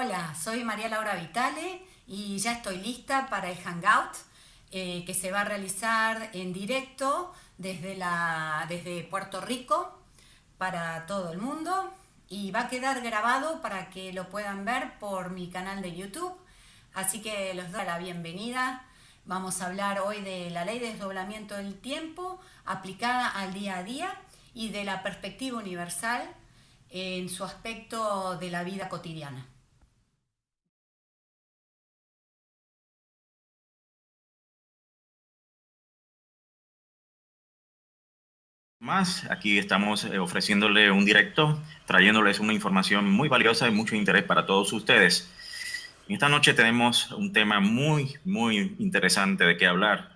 Hola, soy María Laura Vitale y ya estoy lista para el Hangout eh, que se va a realizar en directo desde, la, desde Puerto Rico para todo el mundo y va a quedar grabado para que lo puedan ver por mi canal de YouTube. Así que los doy la bienvenida. Vamos a hablar hoy de la ley de desdoblamiento del tiempo aplicada al día a día y de la perspectiva universal en su aspecto de la vida cotidiana. Más, aquí estamos eh, ofreciéndole un directo, trayéndoles una información muy valiosa y mucho interés para todos ustedes. Esta noche tenemos un tema muy, muy interesante de qué hablar.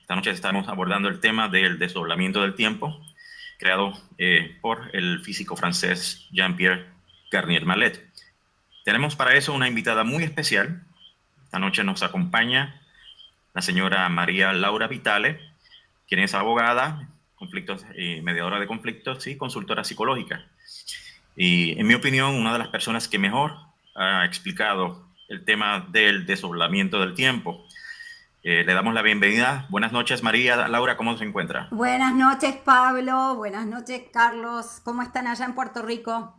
Esta noche estamos abordando el tema del desdoblamiento del tiempo, creado eh, por el físico francés Jean-Pierre Garnier Mallet. Tenemos para eso una invitada muy especial. Esta noche nos acompaña la señora María Laura Vitale, quien es abogada, conflictos, eh, mediadora de conflictos y consultora psicológica. Y en mi opinión, una de las personas que mejor ha explicado el tema del desdoblamiento del tiempo. Eh, le damos la bienvenida. Buenas noches, María. Laura, ¿cómo se encuentra? Buenas noches, Pablo. Buenas noches, Carlos. ¿Cómo están allá en Puerto Rico?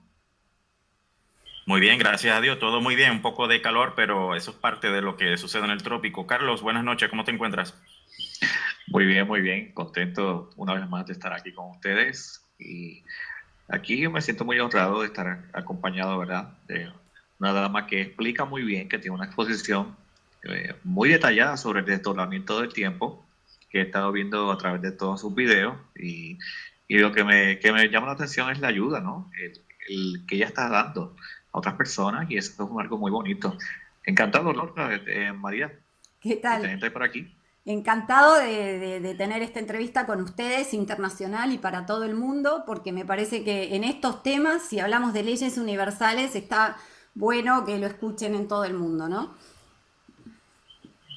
Muy bien, gracias a Dios. Todo muy bien. Un poco de calor, pero eso es parte de lo que sucede en el trópico. Carlos, buenas noches. ¿Cómo te encuentras? Muy bien, muy bien. Contento una vez más de estar aquí con ustedes. Y aquí me siento muy honrado de estar acompañado, ¿verdad? De una dama que explica muy bien, que tiene una exposición eh, muy detallada sobre el desdoblamiento del tiempo, que he estado viendo a través de todos sus videos. Y, y lo que me, que me, llama la atención es la ayuda, ¿no? El, que ella está dando a otras personas, y eso es algo muy bonito. Encantado, Laura, eh, María. ¿Qué tal? De por aquí. Encantado de, tener esta entrevista con ustedes, internacional y para todo el mundo, porque me parece que en estos temas, si hablamos de leyes universales, está bueno que lo escuchen en todo el mundo, ¿no?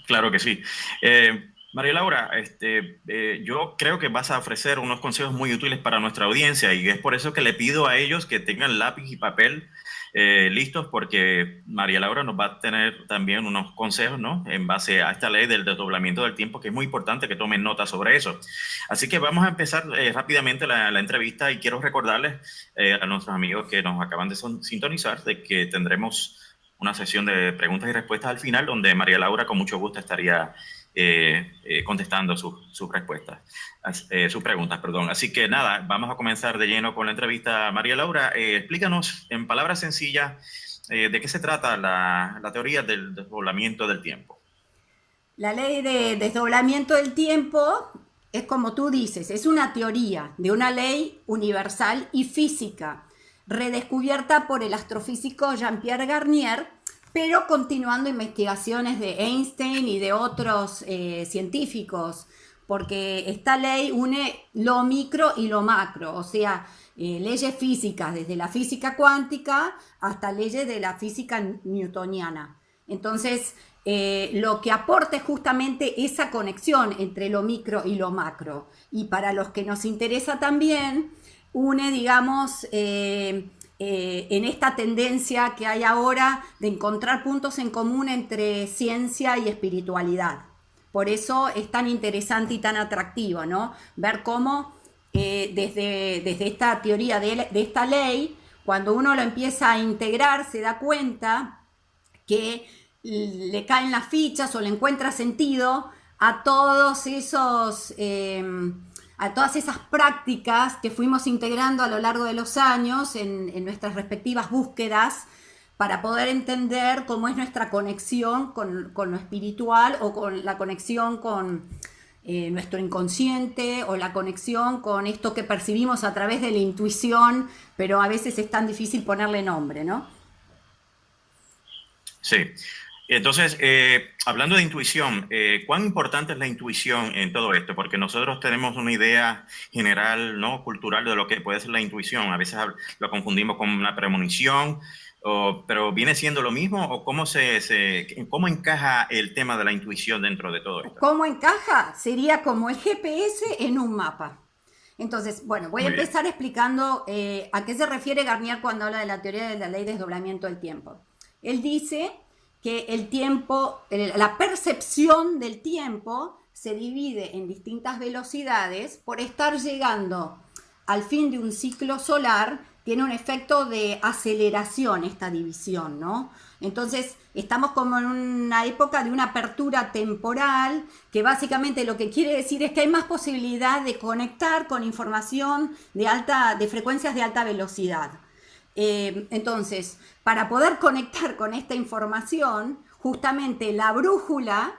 Claro que sí. Eh, María Laura, este, eh, yo creo que vas a ofrecer unos consejos muy útiles para nuestra audiencia y es por eso que le pido a ellos que tengan lápiz y papel eh, listos porque María Laura nos va a tener también unos consejos, ¿no? En base a esta ley del desdoblamiento del tiempo, que es muy importante que tomen nota sobre eso. Así que vamos a empezar eh, rápidamente la, la, entrevista y quiero recordarles eh, a nuestros amigos que nos acaban de sintonizar de que tendremos una sesión de preguntas y respuestas al final donde María Laura con mucho gusto estaría eh, eh, contestando sus respuestas, eh, sus preguntas, perdón. Así que nada, vamos a comenzar de lleno con la entrevista. María Laura, explícanos en palabras sencillas de qué se trata la, la teoría del desdoblamiento del tiempo. La ley de desdoblamiento del tiempo es como tú dices, es una teoría de una ley universal y física, redescubierta por el astrofísico Jean-Pierre Garnier pero continuando investigaciones de Einstein y de otros eh, científicos, porque esta ley une lo micro y lo macro, o sea, eh, leyes físicas, desde la física cuántica hasta leyes de la física newtoniana. Entonces, eh, lo que aporta es justamente esa conexión entre lo micro y lo macro. Y para los que nos interesa también, une, digamos, en esta tendencia que hay ahora de encontrar puntos en común entre ciencia y espiritualidad. Por eso es tan interesante y tan atractivo, ¿no? Ver cómo eh, desde, desde, esta teoría de, de, esta ley, cuando uno lo empieza a integrar, se da cuenta que le caen las fichas o le encuentra sentido a todos esos... Eh, a todas esas prácticas que fuimos integrando a lo largo de los años en, nuestras respectivas búsquedas para poder entender cómo es nuestra conexión con, lo espiritual o con la conexión con eh, nuestro inconsciente o la conexión con esto que percibimos a través de la intuición, pero a veces es tan difícil ponerle nombre, ¿no? Sí. Entonces, eh, hablando de intuición, eh, ¿cuán importante es la intuición en todo esto? Porque nosotros tenemos una idea general, ¿no? Cultural de lo que puede ser la intuición. A veces lo confundimos con una premonición, pero ¿viene siendo lo mismo o cómo, se, cómo encaja el tema de la intuición dentro de todo esto? ¿Cómo encaja? Sería como el GPS en un mapa. Entonces, bueno, voy a empezar explicando eh, a qué se refiere Garnier cuando habla de la teoría de la ley de desdoblamiento del tiempo. Él dice que el tiempo, la percepción del tiempo se divide en distintas velocidades por estar llegando al fin de un ciclo solar, tiene un efecto de aceleración esta división, ¿no? Entonces, estamos como en una época de una apertura temporal, que básicamente lo que quiere decir es que hay más posibilidad de conectar con información de, alta, de frecuencias de alta velocidad. Eh, entonces, para poder conectar con esta información, justamente la brújula,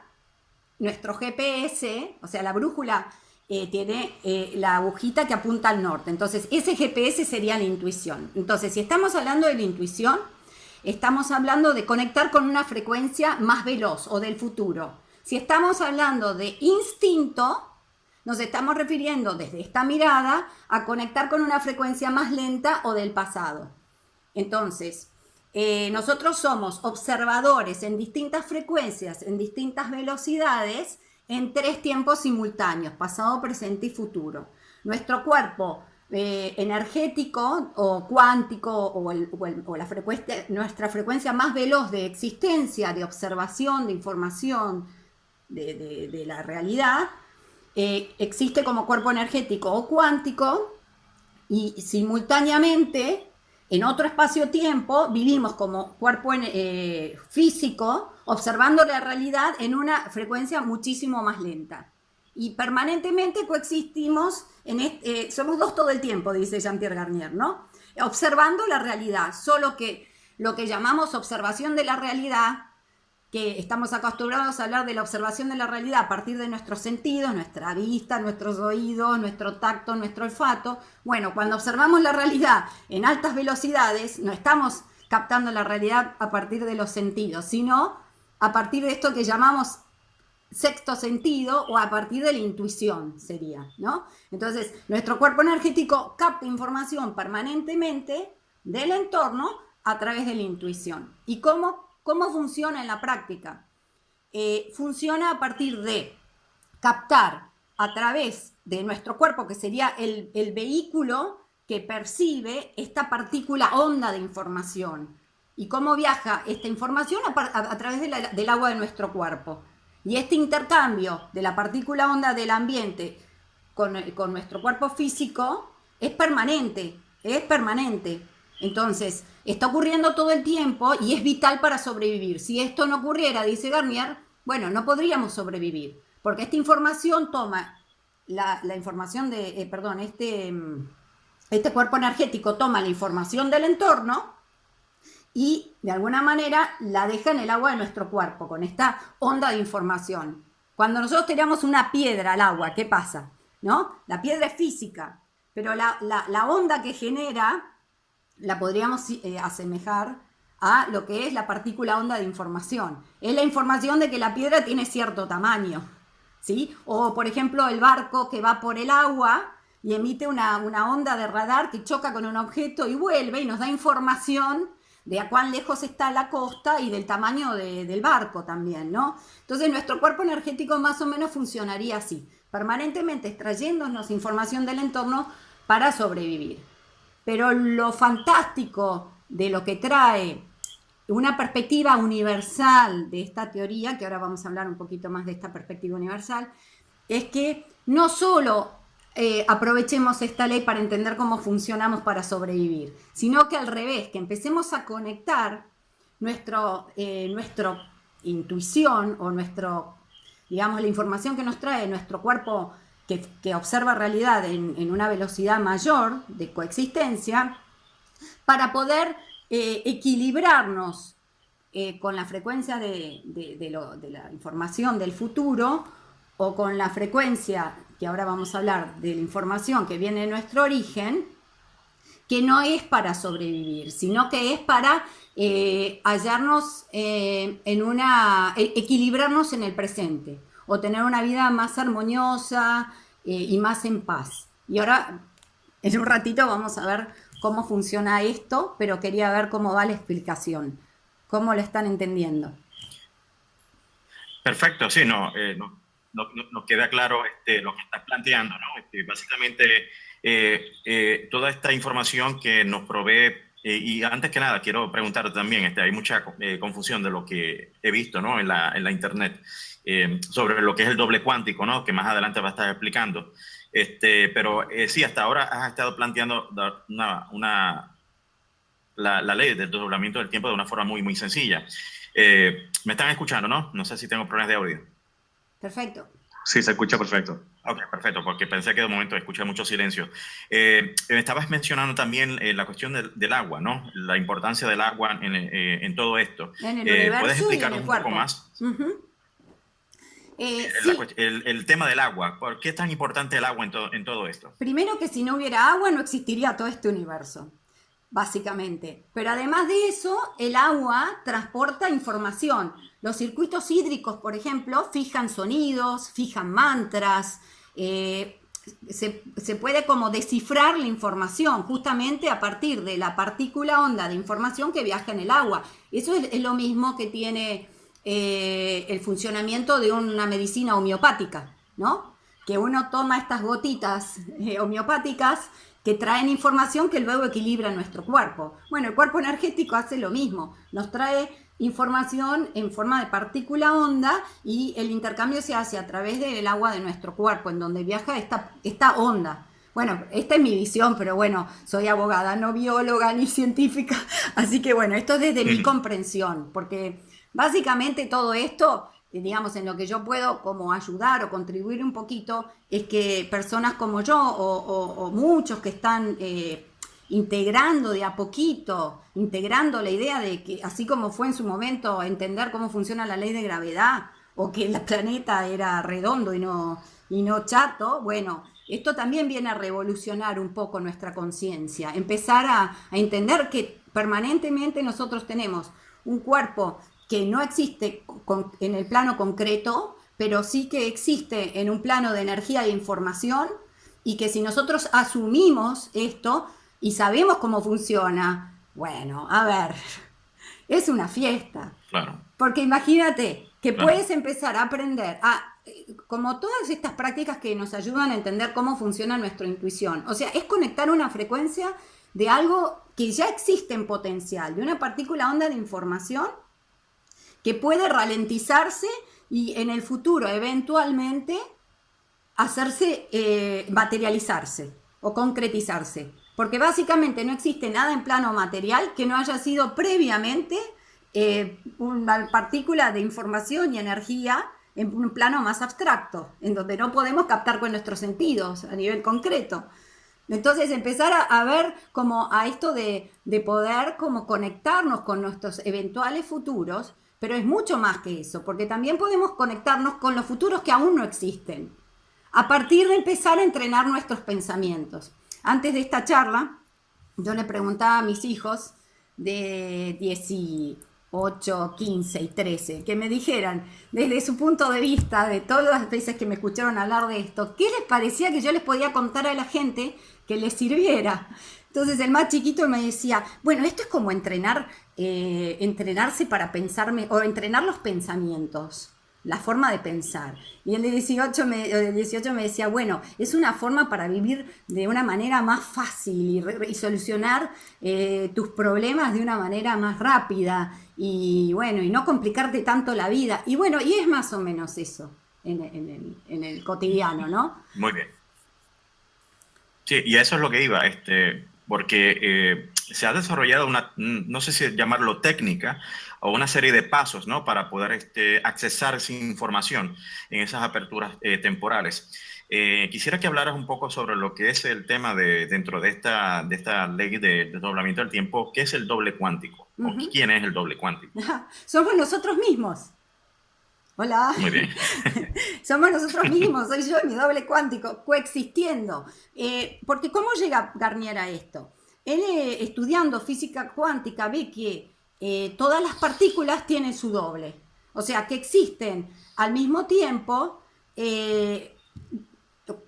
nuestro GPS, o sea, la brújula eh, tiene eh, la agujita que apunta al norte. Entonces, ese GPS sería la intuición. Entonces, si estamos hablando de la intuición, estamos hablando de conectar con una frecuencia más veloz o del futuro. Si estamos hablando de instinto, nos estamos refiriendo desde esta mirada a conectar con una frecuencia más lenta o del pasado. Entonces, eh, nosotros somos observadores en distintas frecuencias, en distintas velocidades, en tres tiempos simultáneos, pasado, presente y futuro. Nuestro cuerpo eh, energético o cuántico o, la frecuencia, nuestra frecuencia más veloz de existencia, de observación, de información de, la realidad, eh, existe como cuerpo energético o cuántico y simultáneamente en otro espacio-tiempo vivimos como cuerpo eh, físico observando la realidad en una frecuencia muchísimo más lenta. Y permanentemente coexistimos, eh, somos dos todo el tiempo, dice Jean-Pierre Garnier, ¿no? Observando la realidad, solo que lo que llamamos observación de la realidad que estamos acostumbrados a hablar de la observación de la realidad a partir de nuestros sentidos, nuestra vista, nuestros oídos, nuestro tacto, nuestro olfato. Bueno, cuando observamos la realidad en altas velocidades, no estamos captando la realidad a partir de los sentidos, sino a partir de esto que llamamos sexto sentido o a partir de la intuición sería, ¿no? Entonces, nuestro cuerpo energético capta información permanentemente del entorno a través de la intuición. ¿Y cómo ¿Cómo funciona en la práctica? Eh, funciona a partir de captar a través de nuestro cuerpo, que sería el, vehículo que percibe esta partícula onda de información. ¿Y cómo viaja esta información? A, través del agua de nuestro cuerpo. Y este intercambio de la partícula onda del ambiente con, con nuestro cuerpo físico es permanente, es permanente. Entonces, está ocurriendo todo el tiempo y es vital para sobrevivir. Si esto no ocurriera, dice Garnier, bueno, no podríamos sobrevivir, porque esta información toma, la, información de, eh, perdón, este, mm, este cuerpo energético toma la información del entorno y de alguna manera la deja en el agua de nuestro cuerpo, con esta onda de información. Cuando nosotros tiramos una piedra al agua, ¿qué pasa? ¿No? La piedra es física, pero la, la onda que genera la podríamos eh, asemejar a lo que es la partícula onda de información. Es la información de que la piedra tiene cierto tamaño, ¿sí? O, por ejemplo, el barco que va por el agua y emite una, onda de radar que choca con un objeto y vuelve y nos da información de a cuán lejos está la costa y del tamaño del barco también, ¿no? Entonces nuestro cuerpo energético más o menos funcionaría así, permanentemente extrayéndonos información del entorno para sobrevivir. Pero lo fantástico de lo que trae una perspectiva universal de esta teoría, que ahora vamos a hablar un poquito más de esta perspectiva universal, es que no solo eh, aprovechemos esta ley para entender cómo funcionamos para sobrevivir, sino que al revés, que empecemos a conectar nuestro, eh, nuestra intuición o nuestro, digamos, la información que nos trae nuestro cuerpo que, observa realidad en, una velocidad mayor de coexistencia, para poder eh, equilibrarnos eh, con la frecuencia de, la información del futuro o con la frecuencia, que ahora vamos a hablar, de la información que viene de nuestro origen, que no es para sobrevivir, sino que es para eh, hallarnos en una, e, equilibrarnos en el presente o tener una vida más armoniosa eh, y más en paz. Y ahora, en un ratito vamos a ver cómo funciona esto, pero quería ver cómo va la explicación, cómo lo están entendiendo. Perfecto, sí, no, eh, queda claro este, lo que estás planteando, ¿no? Este, básicamente toda esta información que nos provee y antes que nada, quiero preguntar también, este, hay mucha confusión de lo que he visto ¿no? en, la, en la Internet sobre lo que es el doble cuántico, ¿no? que más adelante va a estar explicando. Este, pero sí, hasta ahora has estado planteando una, una la, la, ley del doblamiento del tiempo de una forma muy, muy sencilla. Eh, ¿Me están escuchando, no? No sé si tengo problemas de audio. Perfecto. Sí, se escucha perfecto. Ok, perfecto, porque pensé que de momento escuché mucho silencio. Eh, estabas mencionando también eh, la cuestión del, del, agua, ¿no? La importancia del agua en, en todo esto. En el universo ¿Puedes explicar y en el un poco más? Uh -huh. eh, sí. el, el, tema del agua. ¿Por qué es tan importante el agua en, to en todo esto? Primero que si no hubiera agua no existiría todo este universo básicamente. Pero además de eso, el agua transporta información. Los circuitos hídricos, por ejemplo, fijan sonidos, fijan mantras, eh, se, puede como descifrar la información justamente a partir de la partícula onda de información que viaja en el agua. Eso es, es lo mismo que tiene eh, el funcionamiento de una medicina homeopática, ¿no? Que uno toma estas gotitas eh, homeopáticas que traen información que luego equilibra nuestro cuerpo. Bueno, el cuerpo energético hace lo mismo, nos trae información en forma de partícula onda y el intercambio se hace a través del agua de nuestro cuerpo, en donde viaja esta, esta onda. Bueno, esta es mi visión, pero bueno, soy abogada, no bióloga ni científica, así que bueno, esto es desde mi comprensión, porque básicamente todo esto digamos, en lo que yo puedo como ayudar o contribuir un poquito, es que personas como yo o, o, o muchos que están eh, integrando de a poquito, integrando la idea de que, así como fue en su momento entender cómo funciona la ley de gravedad, o que el planeta era redondo y no, y no chato, bueno, esto también viene a revolucionar un poco nuestra conciencia, empezar a, entender que permanentemente nosotros tenemos un cuerpo que no existe en el plano concreto, pero sí que existe en un plano de energía e información, y que si nosotros asumimos esto y sabemos cómo funciona, bueno, a ver, es una fiesta. Claro. Porque imagínate que claro. puedes empezar a aprender a, como todas estas prácticas que nos ayudan a entender cómo funciona nuestra intuición. O sea, es conectar una frecuencia de algo que ya existe en potencial, de una partícula onda de información que puede ralentizarse y en el futuro eventualmente hacerse, eh, materializarse o concretizarse. Porque básicamente no existe nada en plano material que no haya sido previamente eh, una partícula de información y energía en un plano más abstracto, en donde no podemos captar con nuestros sentidos a nivel concreto. Entonces empezar a, ver como a esto de, de poder como conectarnos con nuestros eventuales futuros pero es mucho más que eso, porque también podemos conectarnos con los futuros que aún no existen, a partir de empezar a entrenar nuestros pensamientos. Antes de esta charla, yo le preguntaba a mis hijos de 18, 15 y 13, que me dijeran, desde su punto de vista, de todas las veces que me escucharon hablar de esto, ¿qué les parecía que yo les podía contar a la gente que les sirviera? Entonces el más chiquito me decía, bueno, esto es como entrenar, eh, entrenarse para pensarme, o entrenar los pensamientos, la forma de pensar. Y el de 18 me, el de 18 me decía, bueno, es una forma para vivir de una manera más fácil y, solucionar eh, tus problemas de una manera más rápida y bueno, y no complicarte tanto la vida. Y bueno, y es más o menos eso en, el, cotidiano, ¿no? Muy bien. Sí, y eso es lo que iba, este, porque eh, se ha desarrollado una, no sé si llamarlo técnica, o una serie de pasos, ¿no? Para poder este, accesar esa información en esas aperturas eh, temporales. Eh, quisiera que hablaras un poco sobre lo que es el tema de, dentro de esta, de esta ley de desdoblamiento del tiempo, ¿qué es el doble cuántico? Uh -huh. ¿Quién es el doble cuántico? Somos nosotros mismos. Hola. Muy bien. Somos nosotros mismos, soy yo y mi doble cuántico, coexistiendo. Eh, porque ¿cómo llega Garnier a esto? Él eh, estudiando física cuántica ve que eh, todas las partículas tienen su doble. O sea, que existen al mismo tiempo, eh,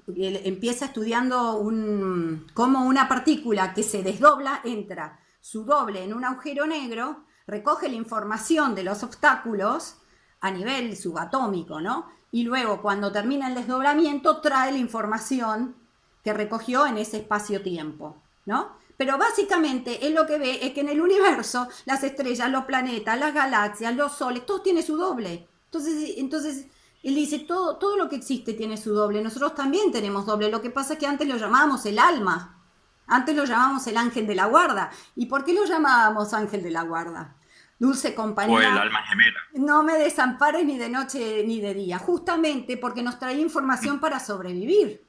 empieza estudiando un, cómo una partícula que se desdobla entra su doble en un agujero negro, recoge la información de los obstáculos, a nivel subatómico, ¿no? Y luego, cuando termina el desdoblamiento, trae la información que recogió en ese espacio-tiempo, ¿no? Pero básicamente él lo que ve es que en el universo las estrellas, los planetas, las galaxias, los soles, todo tiene su doble. Entonces, entonces él dice, todo, todo lo que existe tiene su doble. Nosotros también tenemos doble. Lo que pasa es que antes lo llamábamos el alma. Antes lo llamábamos el ángel de la guarda. ¿Y por qué lo llamábamos ángel de la guarda? Dulce compañía. O el alma gemela. No me desampares ni de noche ni de día. Justamente porque nos trae información para sobrevivir.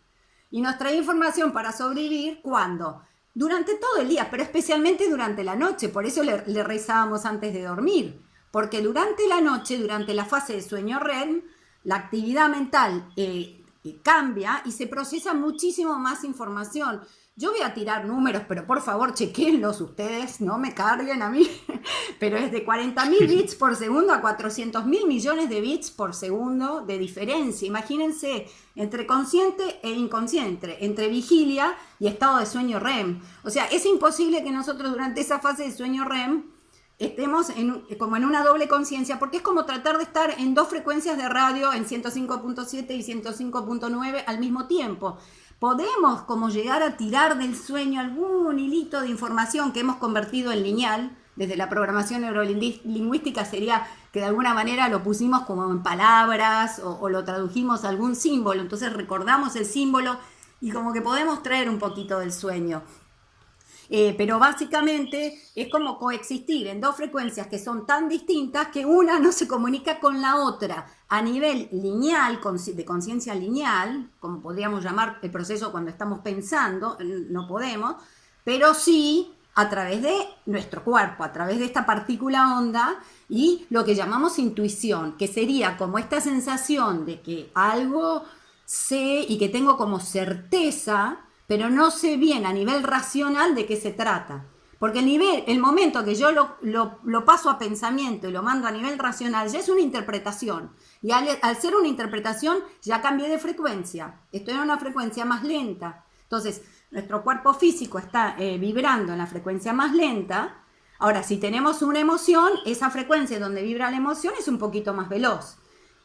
Y nos trae información para sobrevivir cuando durante todo el día, pero especialmente durante la noche. Por eso le, rezábamos antes de dormir. Porque durante la noche, durante la fase de sueño REM, la actividad mental eh, eh, cambia y se procesa muchísimo más información. Yo voy a tirar números, pero por favor chequenlos ustedes, no me carguen a mí, pero es de 40.000 bits por segundo a 400.000 millones de bits por segundo de diferencia. Imagínense, entre consciente e inconsciente, entre vigilia y estado de sueño REM. O sea, es imposible que nosotros durante esa fase de sueño REM estemos en, como en una doble conciencia, porque es como tratar de estar en dos frecuencias de radio, en 105.7 y 105.9 al mismo tiempo. Podemos como llegar a tirar del sueño algún hilito de información que hemos convertido en lineal, desde la programación neurolingüística sería que de alguna manera lo pusimos como en palabras o, o lo tradujimos a algún símbolo, entonces recordamos el símbolo y como que podemos traer un poquito del sueño. Eh, pero básicamente es como coexistir en dos frecuencias que son tan distintas que una no se comunica con la otra a nivel lineal, de conciencia lineal, como podríamos llamar el proceso cuando estamos pensando, no podemos, pero sí a través de nuestro cuerpo, a través de esta partícula onda y lo que llamamos intuición, que sería como esta sensación de que algo sé y que tengo como certeza pero no sé bien a nivel racional de qué se trata. Porque el, nivel, el momento que yo lo, paso a pensamiento y lo mando a nivel racional ya es una interpretación. Y al, ser una interpretación ya cambié de frecuencia. Estoy en una frecuencia más lenta. Entonces, nuestro cuerpo físico está eh, vibrando en la frecuencia más lenta. Ahora, si tenemos una emoción, esa frecuencia donde vibra la emoción es un poquito más veloz.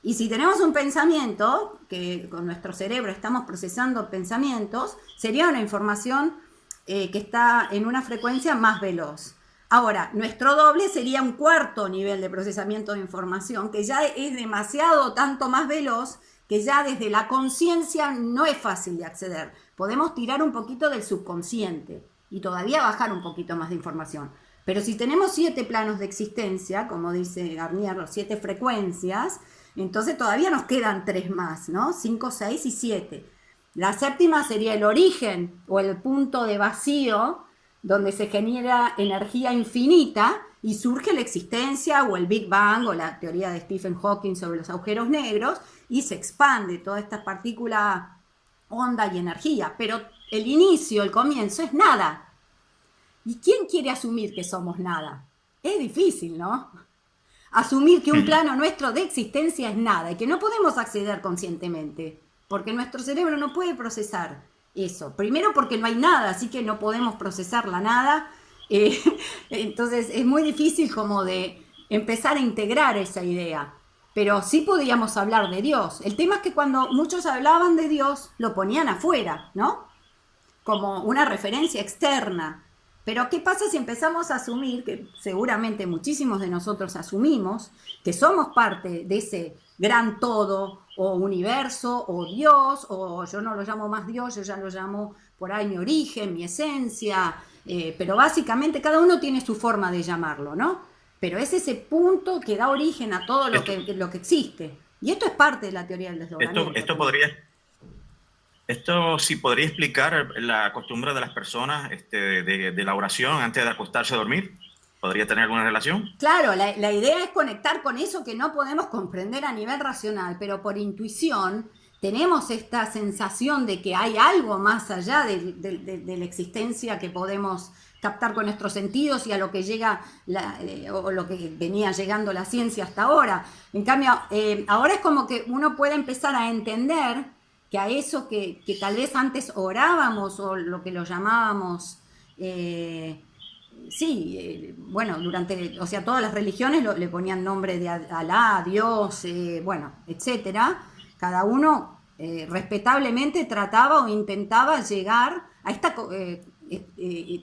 Y si tenemos un pensamiento, que con nuestro cerebro estamos procesando pensamientos, sería una información eh, que está en una frecuencia más veloz. Ahora, nuestro doble sería un cuarto nivel de procesamiento de información, que ya es demasiado tanto más veloz, que ya desde la conciencia no es fácil de acceder. Podemos tirar un poquito del subconsciente y todavía bajar un poquito más de información. Pero si tenemos siete planos de existencia, como dice Garnier, los siete frecuencias, entonces todavía nos quedan tres más, ¿no? Cinco, seis y siete. La séptima sería el origen o el punto de vacío donde se genera energía infinita y surge la existencia o el Big Bang o la teoría de Stephen Hawking sobre los agujeros negros y se expande toda esta partícula onda y energía. Pero el inicio, el comienzo es nada. ¿Y quién quiere asumir que somos nada? Es difícil, ¿no? Asumir que un plano nuestro de existencia es nada y que no podemos acceder conscientemente, porque nuestro cerebro no puede procesar eso. Primero porque no hay nada, así que no podemos procesar la nada. Eh, entonces es muy difícil como de empezar a integrar esa idea. Pero sí podíamos hablar de Dios. El tema es que cuando muchos hablaban de Dios, lo ponían afuera, ¿no? Como una referencia externa. Pero ¿qué pasa si empezamos a asumir, que seguramente muchísimos de nosotros asumimos, que somos parte de ese gran todo o universo o Dios, o yo no lo llamo más Dios, yo ya lo llamo por ahí mi origen, mi esencia, eh, pero básicamente cada uno tiene su forma de llamarlo, ¿no? Pero es ese punto que da origen a todo lo, que, lo que existe. Y esto es parte de la teoría del desdoblamiento. Esto, esto podría esto sí podría explicar la costumbre de las personas este, de, la oración antes de acostarse a dormir. ¿Podría tener alguna relación? Claro, la, idea es conectar con eso que no podemos comprender a nivel racional, pero por intuición tenemos esta sensación de que hay algo más allá de, la existencia que podemos captar con nuestros sentidos y a lo que llega eh, o lo que venía llegando la ciencia hasta ahora. En cambio, eh, ahora es como que uno puede empezar a entender que a eso que, tal vez antes orábamos o lo que lo llamábamos, eh, sí, eh, bueno, durante, o sea, todas las religiones le ponían nombre de Alá, Dios, eh, bueno, etcétera, cada uno respetablemente trataba o intentaba llegar a esta,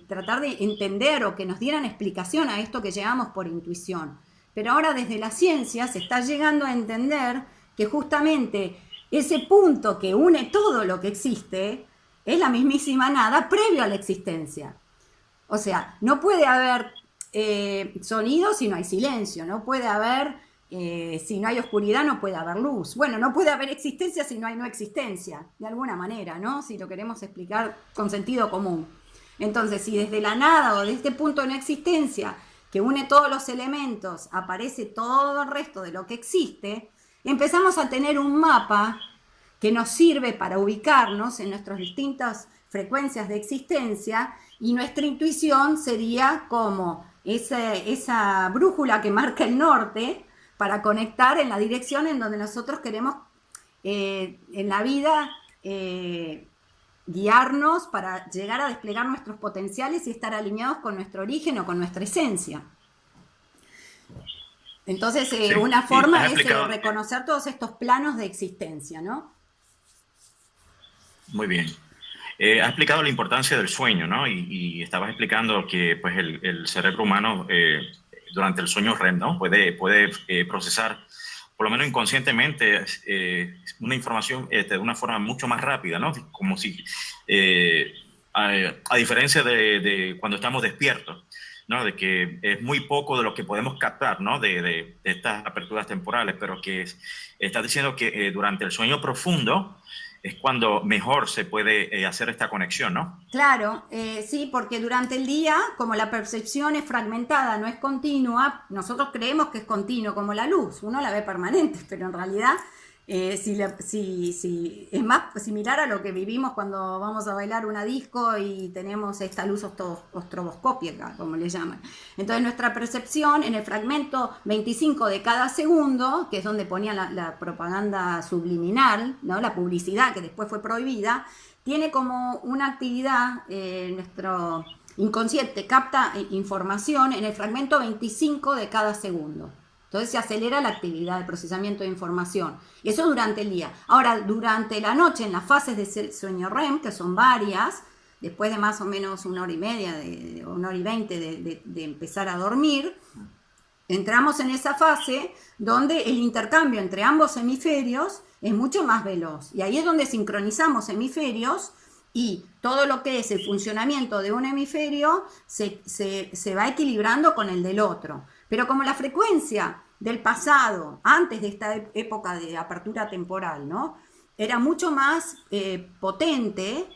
tratar de entender o que nos dieran explicación a esto que llegamos por intuición. Pero ahora desde la ciencia se está llegando a entender que justamente ese punto que une todo lo que existe es la mismísima nada previo a la existencia. O sea, no puede haber sonido si no hay silencio, no puede haber eh, si no hay oscuridad no puede haber luz. Bueno, no puede haber existencia si no hay no existencia, de alguna manera, ¿no? Si lo queremos explicar con sentido común. Entonces, si desde la nada o de este punto de no existencia, que une todos los elementos, aparece todo el resto de lo que existe, empezamos a tener un mapa que nos sirve para ubicarnos en nuestras distintas frecuencias de existencia y nuestra intuición sería como esa, brújula que marca el norte, para conectar en la dirección en donde nosotros queremos eh, en la vida eh, guiarnos para llegar a desplegar nuestros potenciales y estar alineados con nuestro origen o con nuestra esencia. Entonces, eh, una forma es reconocer todos estos planos de existencia, ¿no? Muy bien. ha explicado la importancia del sueño, ¿no? Y, estabas explicando que pues, el, cerebro humano durante el sueño REM, ¿no? Puede, puede eh, procesar, por lo menos inconscientemente, eh, una información este, de una forma mucho más rápida, ¿no? Como si, eh, a, diferencia de, cuando estamos despiertos, ¿no? De que es muy poco de lo que podemos captar, ¿no? De, de estas aperturas temporales, pero que está diciendo que durante el sueño profundo, es cuando mejor se puede eh, hacer esta conexión, ¿no? Claro, eh, sí, porque durante el día, como la percepción es fragmentada, no es continua, nosotros creemos que es continuo, como la luz, uno la ve permanente, pero en realidad eh, si, es más similar a lo que vivimos cuando vamos a bailar una disco y tenemos esta luz ostroboscópica, como le llaman. Entonces nuestra percepción en el fragmento 25 de cada segundo, que es donde ponía la, propaganda subliminal, ¿no? la publicidad que después fue prohibida, tiene como una actividad, eh, nuestro inconsciente capta información en el fragmento 25 de cada segundo. Entonces se acelera la actividad de procesamiento de información. Y eso durante el día. Ahora, durante la noche, en las fases de sueño REM, que son varias, después de más o menos una hora y media, de, una hora y veinte de, empezar a dormir, entramos en esa fase donde el intercambio entre ambos hemisferios es mucho más veloz. Y ahí es donde sincronizamos hemisferios y todo lo que es el funcionamiento de un hemisferio se, se va equilibrando con el del otro. Pero como la frecuencia del pasado, antes de esta época de apertura temporal, ¿no? Era mucho más eh, potente,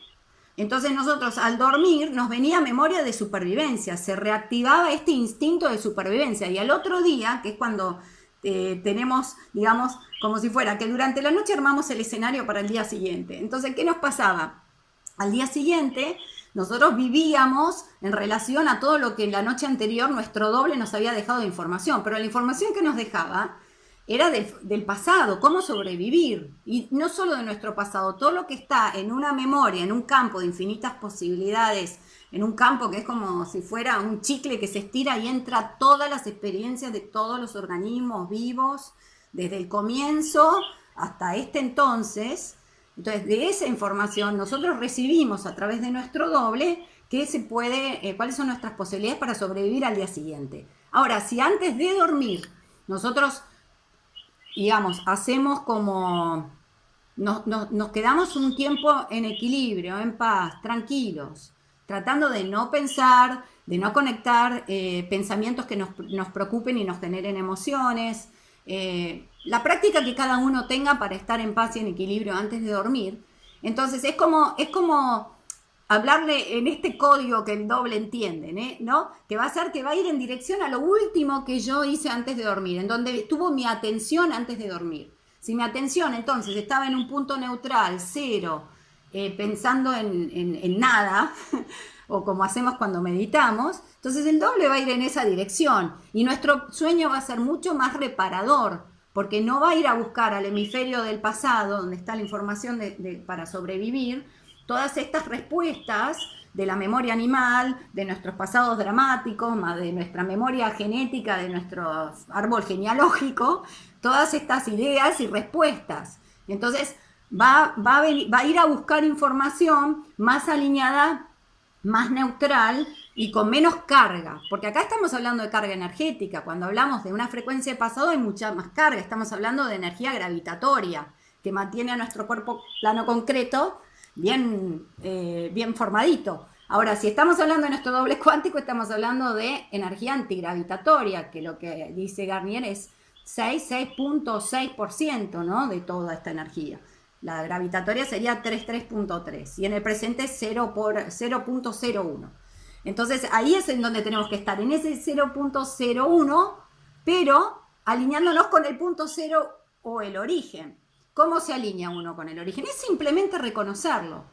entonces nosotros al dormir nos venía memoria de supervivencia, se reactivaba este instinto de supervivencia y al otro día, que es cuando eh, tenemos, digamos, como si fuera que durante la noche armamos el escenario para el día siguiente. Entonces, ¿qué nos pasaba? Al día siguiente nosotros vivíamos en relación a todo lo que en la noche anterior nuestro doble nos había dejado de información, pero la información que nos dejaba era del, pasado, cómo sobrevivir. Y no solo de nuestro pasado, todo lo que está en una memoria, en un campo de infinitas posibilidades, en un campo que es como si fuera un chicle que se estira y entra todas las experiencias de todos los organismos vivos, desde el comienzo hasta este entonces, entonces, de esa información nosotros recibimos a través de nuestro doble qué se puede, eh, cuáles son nuestras posibilidades para sobrevivir al día siguiente. Ahora, si antes de dormir nosotros, digamos, hacemos como, nos, quedamos un tiempo en equilibrio, en paz, tranquilos, tratando de no pensar, de no conectar eh, pensamientos que nos, preocupen y nos generen emociones, eh, la práctica que cada uno tenga para estar en paz y en equilibrio antes de dormir. Entonces es como, es como hablarle en este código que el doble entiende, ¿eh? ¿no? Que va a ser que va a ir en dirección a lo último que yo hice antes de dormir, en donde estuvo mi atención antes de dormir. Si mi atención entonces estaba en un punto neutral, cero, eh, pensando en, en nada, o como hacemos cuando meditamos, entonces el doble va a ir en esa dirección y nuestro sueño va a ser mucho más reparador, porque no va a ir a buscar al hemisferio del pasado, donde está la información para sobrevivir, todas estas respuestas de la memoria animal, de nuestros pasados dramáticos, de nuestra memoria genética, de nuestro árbol genealógico, todas estas ideas y respuestas. Entonces, va, va, a va a ir a buscar información más alineada, más neutral y con menos carga, porque acá estamos hablando de carga energética, cuando hablamos de una frecuencia de pasado hay mucha más carga, estamos hablando de energía gravitatoria, que mantiene a nuestro cuerpo plano concreto bien, eh, bien formadito. Ahora, si estamos hablando de nuestro doble cuántico, estamos hablando de energía antigravitatoria, que lo que dice Garnier es 6,6.6% ¿no? de toda esta energía. La gravitatoria sería 33.3 y en el presente 0.01. Entonces ahí es en donde tenemos que estar, en ese 0.01, pero alineándonos con el punto cero o el origen. ¿Cómo se alinea uno con el origen? Es simplemente reconocerlo.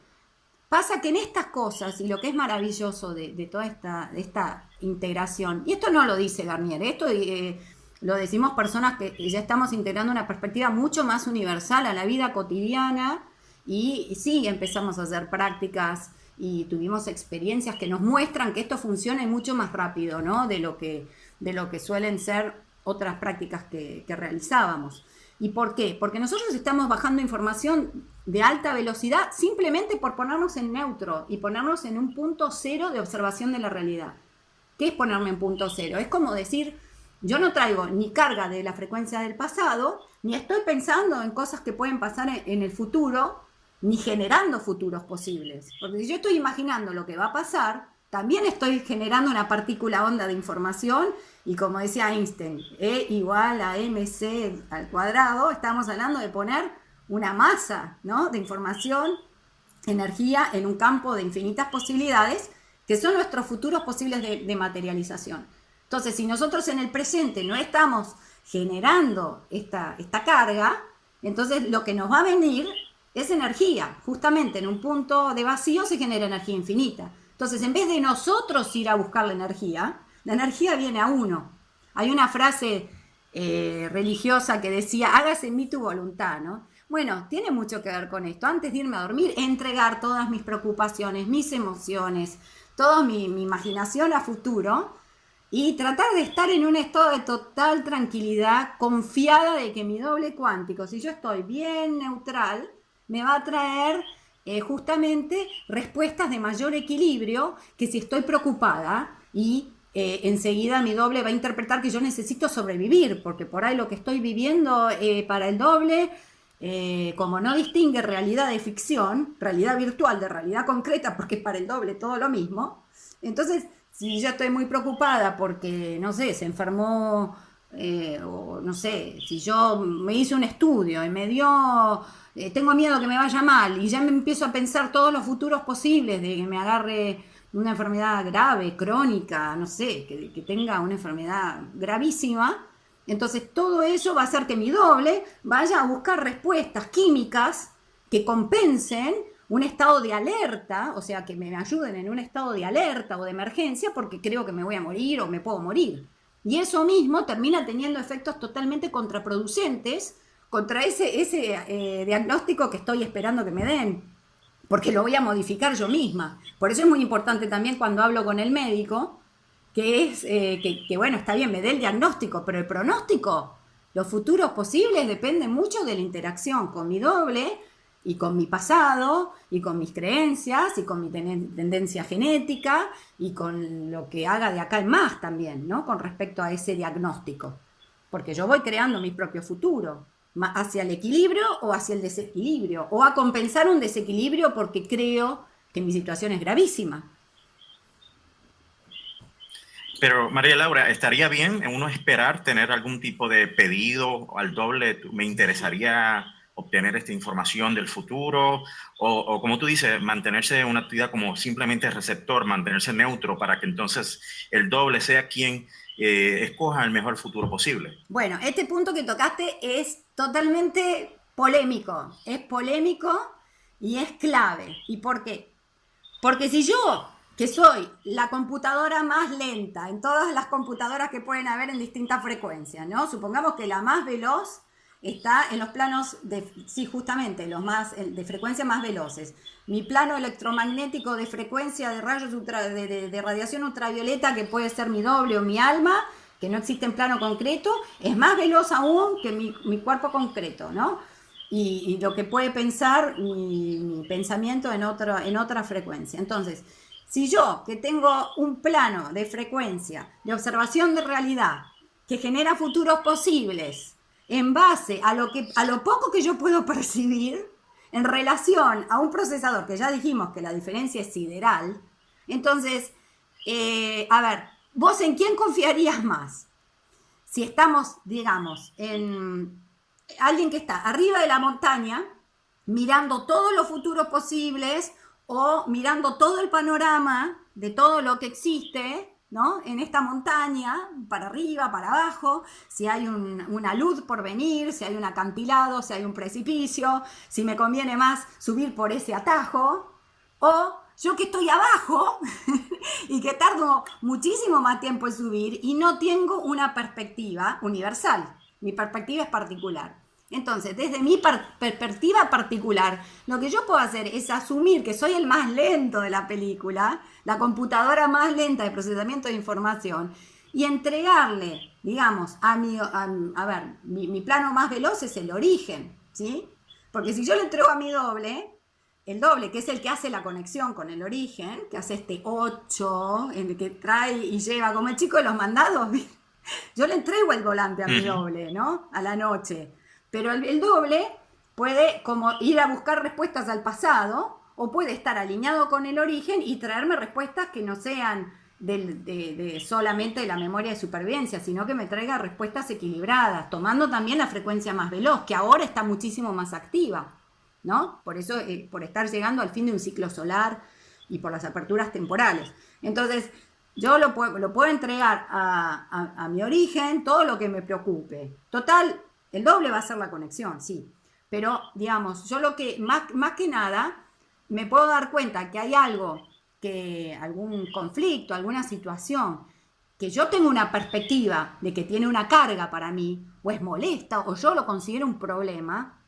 Pasa que en estas cosas, y lo que es maravilloso de, toda esta, esta, integración, y esto no lo dice Garnier, esto eh, lo decimos personas que ya estamos integrando una perspectiva mucho más universal a la vida cotidiana, y, sí, empezamos a hacer prácticas y tuvimos experiencias que nos muestran que esto funciona mucho más rápido, ¿no? De lo que, de lo que suelen ser otras prácticas que realizábamos. ¿Y por qué? Porque nosotros estamos bajando información de alta velocidad simplemente por ponernos en neutro y ponernos en un punto cero de observación de la realidad. ¿Qué es ponerme en punto cero? Es como decir, yo no traigo ni carga de la frecuencia del pasado, ni estoy pensando en cosas que pueden pasar en el futuro, ni generando futuros posibles. Porque si yo estoy imaginando lo que va a pasar, también estoy generando una partícula onda de información y como decía Einstein, E igual a mc al cuadrado, estamos hablando de poner una masa ¿no? de información, energía en un campo de infinitas posibilidades que son nuestros futuros posibles de, materialización. Entonces, si nosotros en el presente no estamos generando esta, esta carga, entonces lo que nos va a venir es energía. Justamente en un punto de vacío se genera energía infinita. Entonces, en vez de nosotros ir a buscar la energía, la energía viene a uno. Hay una frase eh, religiosa que decía, hágase en mí tu voluntad, ¿no? Bueno, tiene mucho que ver con esto. Antes de irme a dormir, entregar todas mis preocupaciones, mis emociones, toda mi, mi imaginación a futuro y tratar de estar en un estado de total tranquilidad, confiada de que mi doble cuántico, si yo estoy bien neutral, me va a traer eh, justamente respuestas de mayor equilibrio que si estoy preocupada y eh, enseguida mi doble va a interpretar que yo necesito sobrevivir, porque por ahí lo que estoy viviendo eh, para el doble, como no distingue realidad de ficción, realidad virtual de realidad concreta, porque para el doble todo lo mismo, entonces si yo estoy muy preocupada porque, no sé, se enfermó, o no sé, si yo me hice un estudio y me dio eh, tengo miedo que me vaya mal y ya me empiezo a pensar todos los futuros posibles de que me agarre una enfermedad grave, crónica, no sé, que tenga una enfermedad gravísima. Entonces todo eso va a hacer que mi doble vaya a buscar respuestas químicas que compensen un estado de alerta, o sea, que me ayuden en un estado de alerta o de emergencia porque creo que me voy a morir o me puedo morir. Y eso mismo termina teniendo efectos totalmente contraproducentes contra ese, ese eh, diagnóstico que estoy esperando que me den, porque lo voy a modificar yo misma. Por eso es muy importante también cuando hablo con el médico, que es eh, que, bueno, está bien, me dé el diagnóstico, pero el pronóstico, los futuros posibles dependen mucho de la interacción con mi doble y con mi pasado y con mis creencias y con mi tendencia genética y con lo que haga de acá en más también, ¿no? Con respecto a ese diagnóstico. Porque yo voy creando mi propio futuro hacia el equilibrio o hacia el desequilibrio, o a compensar un desequilibrio porque creo que mi situación es gravísima. Pero María Laura, ¿estaría bien uno esperar tener algún tipo de pedido al doble? ¿Me interesaría obtener esta información del futuro? O, como tú dices, mantenerse en una actividad como simplemente receptor, mantenerse neutro para que entonces el doble sea quien eh, escoja el mejor futuro posible. Bueno, este punto que tocaste es totalmente polémico, es polémico y es clave. ¿Y por qué? Porque si yo, que soy la computadora más lenta en todas las computadoras que pueden haber en distintas frecuencias, ¿no? Supongamos que la más veloz está en los planos de, sí, justamente, los más, de frecuencia más veloces. Mi plano electromagnético de frecuencia de rayos de, radiación ultravioleta, que puede ser mi doble o mi alma, que no existe en plano concreto, es más veloz aún que mi, mi cuerpo concreto, ¿no? y, lo que puede pensar mi, pensamiento en, otro, en otra frecuencia. Entonces, si yo que tengo un plano de frecuencia, de observación de realidad, que genera futuros posibles, en base a lo, que, a lo poco que yo puedo percibir, en relación a un procesador, que ya dijimos que la diferencia es sideral, entonces, eh, a ver, ¿vos en quién confiarías más? Si estamos, digamos, en alguien que está arriba de la montaña, mirando todos los futuros posibles o mirando todo el panorama de todo lo que existe, ¿no? En esta montaña, para arriba, para abajo, si hay una luz por venir, si hay un acantilado, si hay un precipicio, si me conviene más subir por ese atajo, o yo que estoy abajo y que tardo muchísimo más tiempo en subir y no tengo una perspectiva universal, mi perspectiva es particular. Entonces, desde mi perspectiva particular, lo que yo puedo hacer es asumir que soy el más lento de la película, la computadora más lenta de procesamiento de información, y entregarle, digamos, a mi, a, ver, mi, plano más veloz es el origen, ¿sí? Porque si yo le entrego a mi doble, el doble, que es el que hace la conexión con el origen, que hace este 8, en el que trae y lleva, como el chico de los mandados, yo le entrego el volante a mi doble, ¿no? A la noche. Pero el, doble puede como ir a buscar respuestas al pasado o puede estar alineado con el origen y traerme respuestas que no sean de, solamente de la memoria de supervivencia, sino que me traiga respuestas equilibradas, tomando también la frecuencia más veloz, que ahora está muchísimo más activa, ¿no? Por eso, eh, por estar llegando al fin de un ciclo solar y por las aperturas temporales. Entonces, yo lo puedo, lo puedo entregar a, a mi origen, todo lo que me preocupe. Total, el doble va a ser la conexión, sí. Pero, digamos, yo lo que, más, más que nada, me puedo dar cuenta que hay algo, que algún conflicto, alguna situación, que yo tengo una perspectiva de que tiene una carga para mí, o es molesta, o yo lo considero un problema,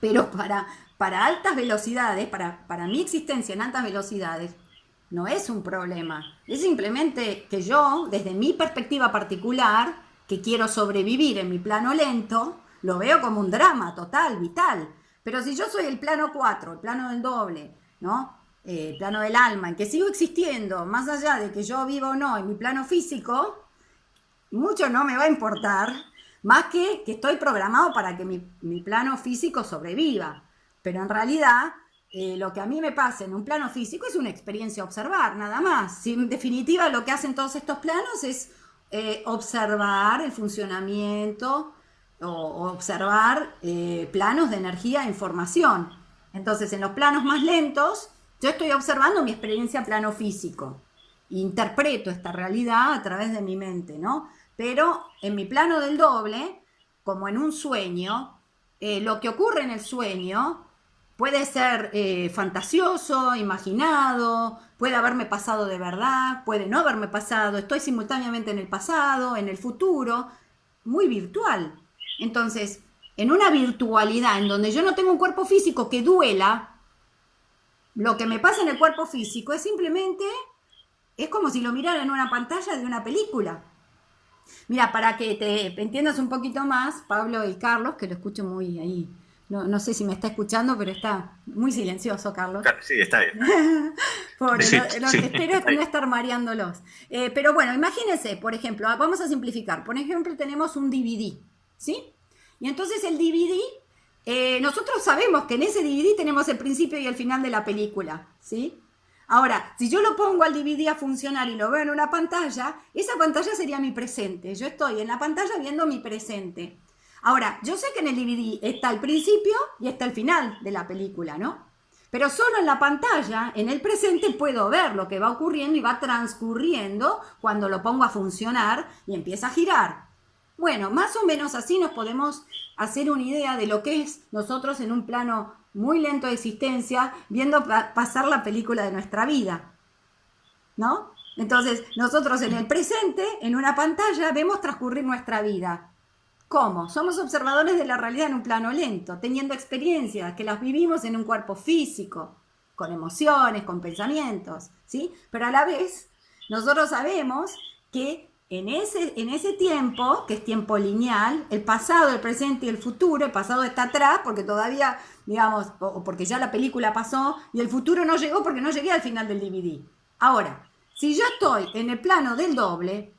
pero para, para altas velocidades, para, para mi existencia en altas velocidades, no es un problema. Es simplemente que yo, desde mi perspectiva particular, que quiero sobrevivir en mi plano lento, lo veo como un drama total, vital. Pero si yo soy el plano 4, el plano del doble, ¿no? Eh, el plano del alma, en que sigo existiendo, más allá de que yo vivo o no en mi plano físico, mucho no me va a importar, más que que estoy programado para que mi, plano físico sobreviva. Pero en realidad, eh, lo que a mí me pasa en un plano físico es una experiencia observar, nada más. Si en definitiva lo que hacen todos estos planos es eh, observar el funcionamiento o, observar eh, planos de energía e información. Entonces, en los planos más lentos, yo estoy observando mi experiencia plano físico. Interpreto esta realidad a través de mi mente, ¿no? Pero en mi plano del doble, como en un sueño, eh, lo que ocurre en el sueño puede ser fantasioso, imaginado, Puede haberme pasado de verdad, puede no haberme pasado, estoy simultáneamente en el pasado, en el futuro, muy virtual. Entonces, en una virtualidad en donde yo no tengo un cuerpo físico que duela, lo que me pasa en el cuerpo físico es simplemente, es como si lo mirara en una pantalla de una película. Mira, para que te entiendas un poquito más, Pablo y Carlos, que lo escucho muy ahí no, sé si me está escuchando, pero está muy silencioso, Carlos. Sí, está bien. Pobre, lo, que espero es no estar mareándolos. Eh, pero bueno, imagínense, por ejemplo, ah, vamos a simplificar. Por ejemplo, tenemos un DVD, ¿sí? Y entonces el DVD, eh, nosotros sabemos que en ese DVD tenemos el principio y el final de la película, ¿sí? Ahora, si yo lo pongo al DVD a funcionar y lo veo en una pantalla, esa pantalla sería mi presente. Yo estoy en la pantalla viendo mi presente. Ahora, yo sé que en el DVD está el principio y está el final de la película, ¿no? Pero solo en la pantalla, en el presente, puedo ver lo que va ocurriendo y va transcurriendo cuando lo pongo a funcionar y empieza a girar. Bueno, más o menos así nos podemos hacer una idea de lo que es nosotros en un plano muy lento de existencia, viendo pasar la película de nuestra vida. ¿No? Entonces, nosotros en el presente, en una pantalla, vemos transcurrir nuestra vida. ¿Cómo? Somos observadores de la realidad en un plano lento, teniendo experiencias que las vivimos en un cuerpo físico, con emociones, con pensamientos, ¿sí? Pero a la vez, nosotros sabemos que en ese, en ese tiempo, que es tiempo lineal, el pasado, el presente y el futuro, el pasado está atrás porque todavía, digamos, o porque ya la película pasó y el futuro no llegó porque no llegué al final del DVD. Ahora, si yo estoy en el plano del doble,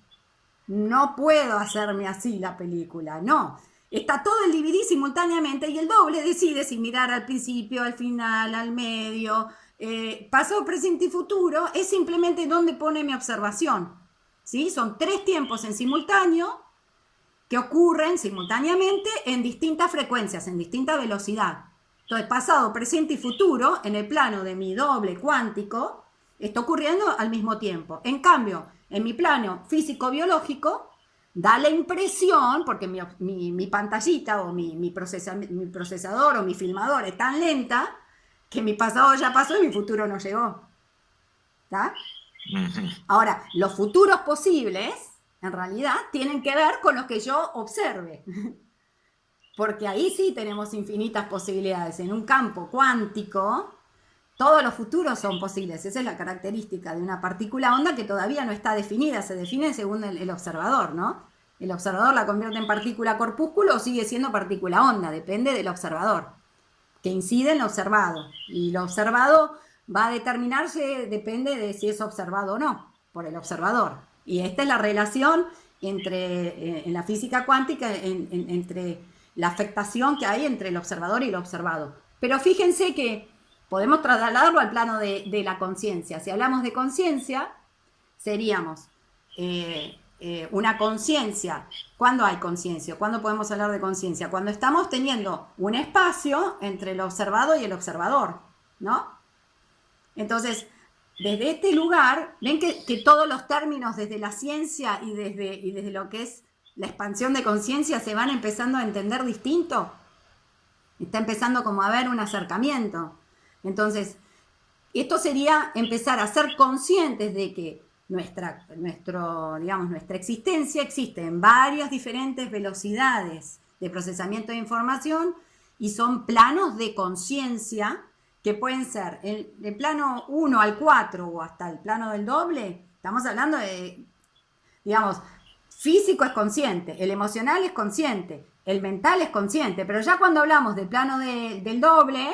no puedo hacerme así la película, no. Está todo el DVD simultáneamente y el doble decide si mirar al principio, al final, al medio, eh, pasado, presente y futuro, es simplemente donde pone mi observación. ¿sí? Son tres tiempos en simultáneo que ocurren simultáneamente en distintas frecuencias, en distinta velocidad. Entonces, pasado, presente y futuro, en el plano de mi doble cuántico, está ocurriendo al mismo tiempo. En cambio, en mi plano físico-biológico, da la impresión, porque mi, pantallita o mi, mi, procesador o mi filmador es tan lenta, que mi pasado ya pasó y mi futuro no llegó. ¿Está? Ahora, los futuros posibles, en realidad, tienen que ver con los que yo observe. Porque ahí sí tenemos infinitas posibilidades. En un campo cuántico, todos los futuros son posibles. Esa es la característica de una partícula onda que todavía no está definida. Se define según el, observador, ¿no? El observador la convierte en partícula corpúsculo o sigue siendo partícula onda. Depende del observador, que incide en lo observado. Y lo observado va a determinarse, depende de si es observado o no, por el observador. Y esta es la relación entre, eh, en la física cuántica, entre la afectación que hay entre el observador y el observado. Pero fíjense que podemos trasladarlo al plano de, la conciencia. Si hablamos de conciencia, seríamos eh, eh, una conciencia. ¿Cuándo hay conciencia? ¿Cuándo podemos hablar de conciencia? Cuando estamos teniendo un espacio entre el observado y el observador, ¿no? Entonces, desde este lugar, ven que, todos los términos desde la ciencia y desde, lo que es la expansión de conciencia se van empezando a entender distinto. Está empezando como a haber un acercamiento. Entonces, esto sería empezar a ser conscientes de que nuestra, nuestro, digamos, nuestra existencia existe en varias diferentes velocidades de procesamiento de información y son planos de conciencia que pueden ser el, el plano 1 al 4 o hasta el plano del doble, estamos hablando de, digamos, físico es consciente, el emocional es consciente, el mental es consciente, pero ya cuando hablamos del plano del doble,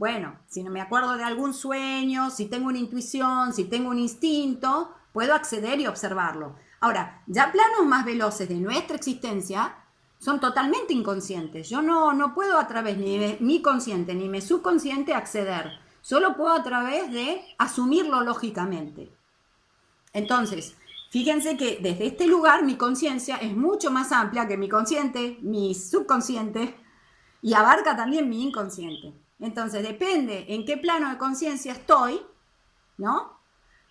bueno, si no me acuerdo de algún sueño, si tengo una intuición, si tengo un instinto, puedo acceder y observarlo. Ahora, ya planos más veloces de nuestra existencia, son totalmente inconscientes. Yo no, no puedo a través ni de mi consciente ni mi subconsciente acceder. Solo puedo a través de asumirlo lógicamente. Entonces, fíjense que desde este lugar mi conciencia es mucho más amplia que mi consciente, mi subconsciente y abarca también mi inconsciente. Entonces, depende en qué plano de conciencia estoy, ¿no?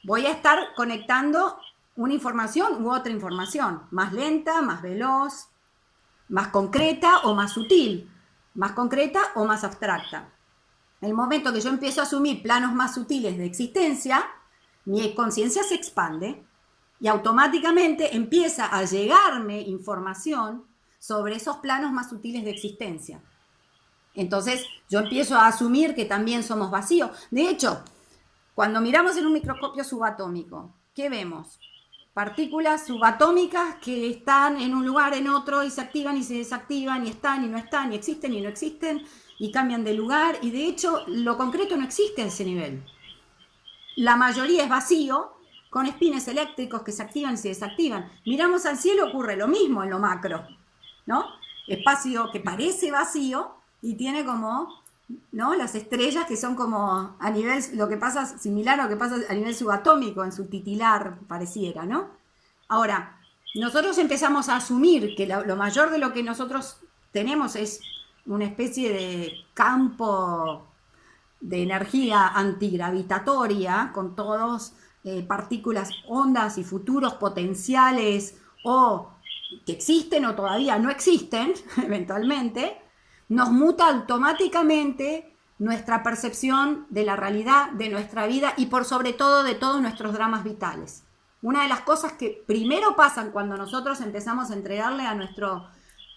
Voy a estar conectando una información u otra información, más lenta, más veloz, más concreta o más sutil, más concreta o más abstracta. En el momento que yo empiezo a asumir planos más sutiles de existencia, mi conciencia se expande y automáticamente empieza a llegarme información sobre esos planos más sutiles de existencia. Entonces yo empiezo a asumir que también somos vacíos. De hecho, cuando miramos en un microscopio subatómico, ¿qué vemos? partículas subatómicas que están en un lugar, en otro, y se activan y se desactivan, y están y no están, y existen y no existen, y cambian de lugar, y de hecho lo concreto no existe a ese nivel. La mayoría es vacío, con espines eléctricos que se activan y se desactivan. Miramos al cielo, ocurre lo mismo en lo macro, ¿no? Espacio que parece vacío y tiene como, ¿no? Las estrellas que son como a nivel, lo que pasa, similar a lo que pasa a nivel subatómico, en su titilar pareciera, ¿no? Ahora, nosotros empezamos a asumir que lo, mayor de lo que nosotros tenemos es una especie de campo de energía antigravitatoria con todos eh, partículas, ondas y futuros potenciales o que existen o todavía no existen eventualmente, nos muta automáticamente nuestra percepción de la realidad, de nuestra vida y por sobre todo de todos nuestros dramas vitales. Una de las cosas que primero pasan cuando nosotros empezamos a entregarle a nuestro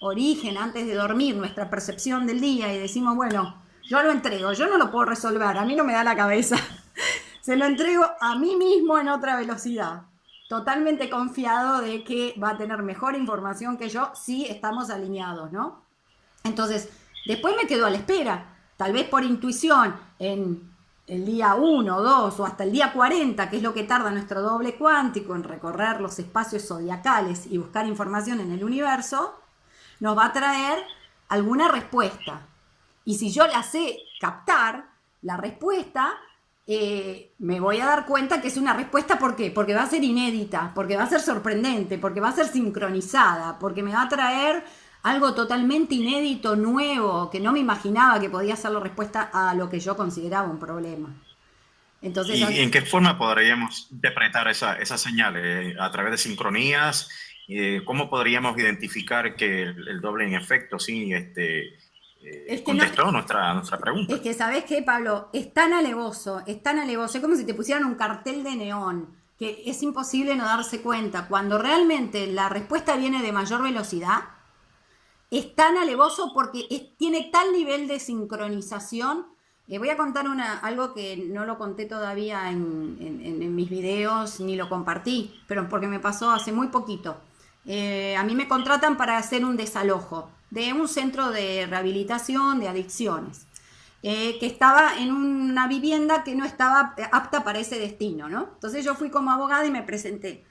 origen antes de dormir nuestra percepción del día y decimos, bueno, yo lo entrego, yo no lo puedo resolver, a mí no me da la cabeza, se lo entrego a mí mismo en otra velocidad. totalmente confiado de que va a tener mejor información que yo si estamos alineados, ¿no? Entonces, después me quedo a la espera, tal vez por intuición, en el día 1, 2 o hasta el día 40, que es lo que tarda nuestro doble cuántico en recorrer los espacios zodiacales y buscar información en el universo, nos va a traer alguna respuesta. Y si yo la sé captar, la respuesta, eh, me voy a dar cuenta que es una respuesta, ¿por qué? Porque va a ser inédita, porque va a ser sorprendente, porque va a ser sincronizada, porque me va a traer algo totalmente inédito, nuevo, que no me imaginaba que podía ser la respuesta a lo que yo consideraba un problema. Entonces, ¿Y en qué forma podríamos interpretar esa, esas señales? ¿A través de sincronías? Eh, ¿Cómo podríamos identificar que el, doble en efecto sí este, eh, contestó nuestra, nuestra pregunta? Es que, ¿sabes qué, Pablo? Es tan alevoso, es tan alevoso, es como si te pusieran un cartel de neón, que es imposible no darse cuenta. Cuando realmente la respuesta viene de mayor velocidad, es tan alevoso porque tiene tal nivel de sincronización. Eh, voy a contar algo que no lo conté todavía en, mis videos ni lo compartí, pero porque me pasó hace muy poquito. Eh, a mí me contratan para hacer un desalojo de un centro de rehabilitación de adicciones, eh, que estaba en una vivienda que no estaba apta para ese destino, ¿no? Entonces yo fui como abogada y me presenté.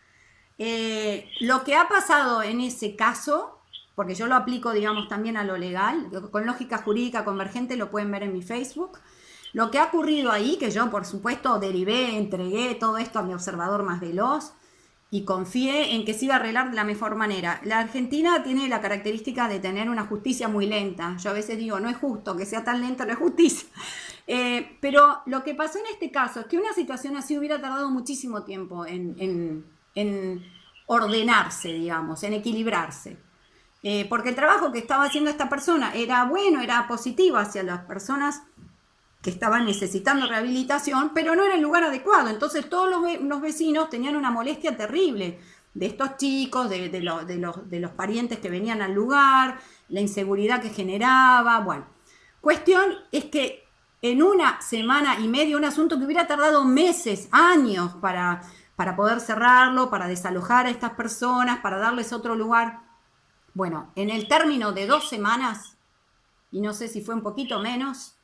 lo que ha pasado en ese caso porque yo lo aplico, digamos, también a lo legal, con lógica jurídica convergente, lo pueden ver en mi Facebook. Lo que ha ocurrido ahí, que yo por supuesto derivé, entregué todo esto a mi observador más veloz y confié en que se iba a arreglar de la mejor manera. La Argentina tiene la característica de tener una justicia muy lenta. Yo a veces digo, no es justo que sea tan lenta, es justicia. Eh, pero lo que pasó en este caso es que una situación así hubiera tardado muchísimo tiempo en, en ordenarse, digamos, en equilibrarse. Eh, porque el trabajo que estaba haciendo esta persona era bueno, era positivo hacia las personas que estaban necesitando rehabilitación, pero no era el lugar adecuado. Entonces todos los, vecinos tenían una molestia terrible de estos chicos, de, los, de los parientes que venían al lugar, la inseguridad que generaba. Bueno, cuestión es que en una semana y media, un asunto que hubiera tardado meses, años para, para poder cerrarlo, para desalojar a estas personas, para darles otro lugar, bueno, en el término de dos semanas, y no sé si fue un poquito menos,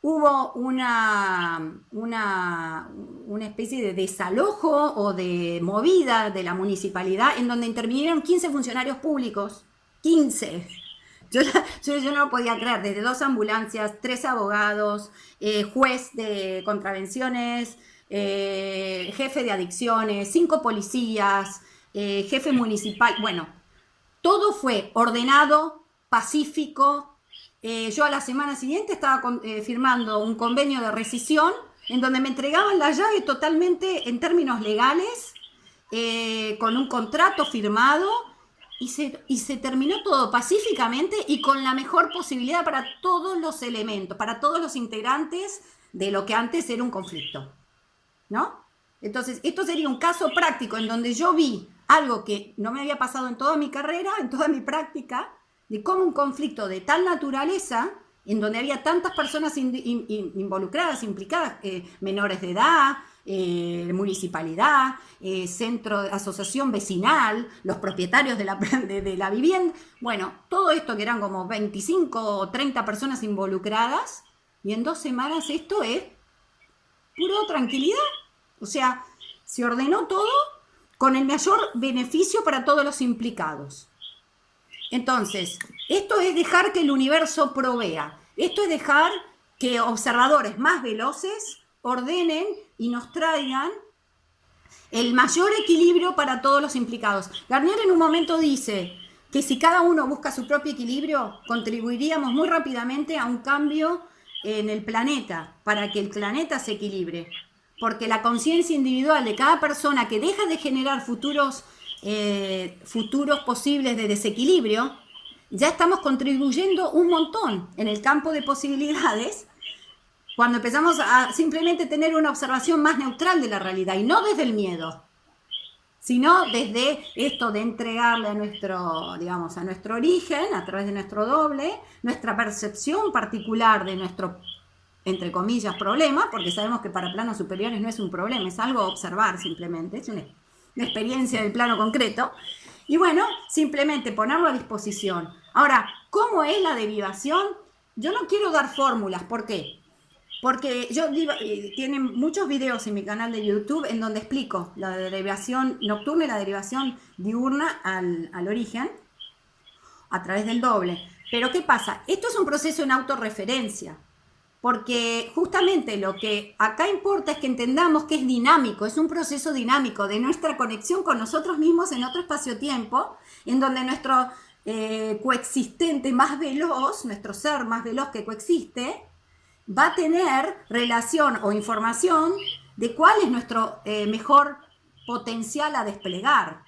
hubo una, una, una, especie de desalojo o de movida de la municipalidad en donde intervinieron 15 funcionarios públicos. 15. Yo, no lo podía creer, desde dos ambulancias, tres abogados, eh, juez de contravenciones, eh, jefe de adicciones, cinco policías, eh, jefe municipal, bueno, todo fue ordenado, pacífico. Eh, yo a la semana siguiente estaba eh, firmando un convenio de rescisión en donde me entregaban la llave totalmente en términos legales, eh, con un contrato firmado y se, y se terminó todo pacíficamente y con la mejor posibilidad para todos los elementos, para todos los integrantes de lo que antes era un conflicto. ¿No? Entonces, esto sería un caso práctico en donde yo vi algo que no me había pasado en toda mi carrera, en toda mi práctica, de cómo un conflicto de tal naturaleza, en donde había tantas personas involucradas, implicadas, eh, menores de edad, eh, municipalidad, eh, centro de asociación vecinal, los propietarios de la, de la vivienda, bueno, todo esto que eran como 25 o 30 personas involucradas, y en dos semanas esto es puro tranquilidad. O sea, se ordenó todo con el mayor beneficio para todos los implicados. Entonces, esto es dejar que el universo provea. Esto es dejar que observadores más veloces ordenen y nos traigan el mayor equilibrio para todos los implicados. Garnier en un momento dice que si cada uno busca su propio equilibrio, contribuiríamos muy rápidamente a un cambio en el planeta, para que el planeta se equilibre porque la conciencia individual de cada persona que deja de generar futuros, eh, futuros posibles de desequilibrio, ya estamos contribuyendo un montón en el campo de posibilidades cuando empezamos a simplemente tener una observación más neutral de la realidad y no desde el miedo, sino desde esto de entregarle a nuestro, digamos, a nuestro origen, a través de nuestro doble, nuestra percepción particular de nuestro entre comillas, problema, porque sabemos que para planos superiores no es un problema, es algo observar simplemente, es una experiencia del plano concreto. Y bueno, simplemente ponerlo a disposición. Ahora, ¿cómo es la derivación? Yo no quiero dar fórmulas, ¿por qué? Porque yo tienen muchos videos en mi canal de YouTube en donde explico la derivación nocturna y la derivación diurna al, al origen a través del doble. Pero ¿qué pasa? Esto es un proceso en autorreferencia porque justamente lo que acá importa es que entendamos que es dinámico, es un proceso dinámico de nuestra conexión con nosotros mismos en otro espacio-tiempo, en donde nuestro eh, coexistente más veloz, nuestro ser más veloz que coexiste, va a tener relación o información de cuál es nuestro eh, mejor potencial a desplegar.